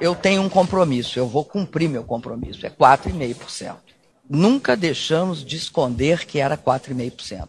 eu tenho um compromisso, eu vou cumprir meu compromisso, é 4,5%. Nunca deixamos de esconder que era 4,5%.